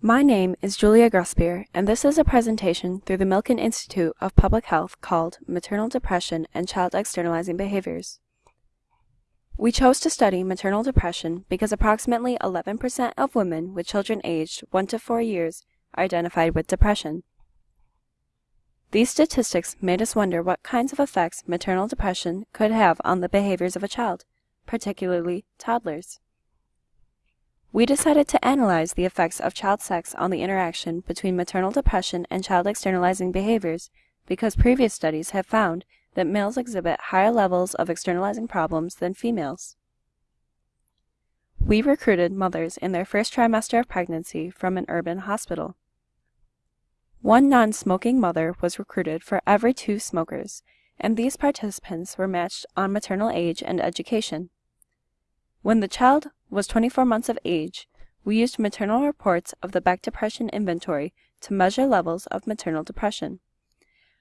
My name is Julia Gruspier, and this is a presentation through the Milken Institute of Public Health called Maternal Depression and Child Externalizing Behaviors. We chose to study maternal depression because approximately 11% of women with children aged 1 to 4 years are identified with depression. These statistics made us wonder what kinds of effects maternal depression could have on the behaviors of a child, particularly toddlers. We decided to analyze the effects of child sex on the interaction between maternal depression and child externalizing behaviors because previous studies have found that males exhibit higher levels of externalizing problems than females. We recruited mothers in their first trimester of pregnancy from an urban hospital. One non-smoking mother was recruited for every two smokers, and these participants were matched on maternal age and education. When the child was 24 months of age, we used maternal reports of the Beck Depression Inventory to measure levels of maternal depression.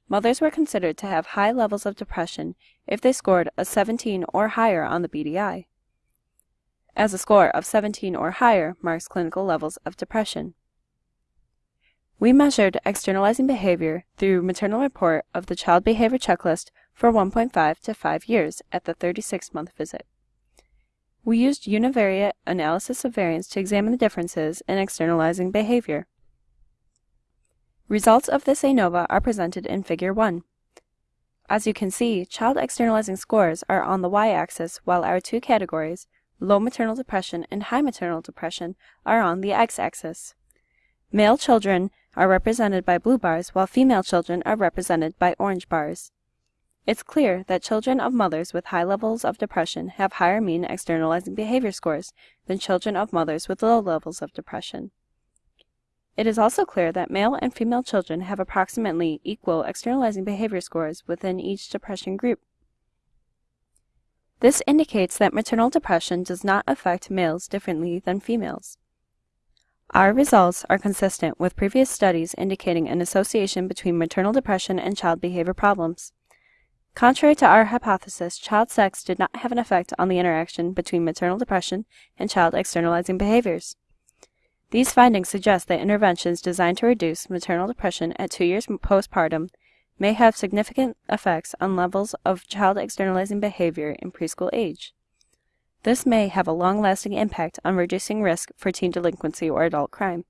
Mothers were considered to have high levels of depression if they scored a 17 or higher on the BDI, as a score of 17 or higher marks clinical levels of depression. We measured externalizing behavior through maternal report of the child behavior checklist for 1.5 to 5 years at the 36 month visit. We used univariate analysis of variance to examine the differences in externalizing behavior. Results of this ANOVA are presented in Figure 1. As you can see, child externalizing scores are on the y-axis while our two categories, low maternal depression and high maternal depression, are on the x-axis. Male children are represented by blue bars while female children are represented by orange bars. It's clear that children of mothers with high levels of depression have higher mean externalizing behavior scores than children of mothers with low levels of depression. It is also clear that male and female children have approximately equal externalizing behavior scores within each depression group. This indicates that maternal depression does not affect males differently than females. Our results are consistent with previous studies indicating an association between maternal depression and child behavior problems. Contrary to our hypothesis, child sex did not have an effect on the interaction between maternal depression and child externalizing behaviors. These findings suggest that interventions designed to reduce maternal depression at two years postpartum may have significant effects on levels of child externalizing behavior in preschool age. This may have a long-lasting impact on reducing risk for teen delinquency or adult crime.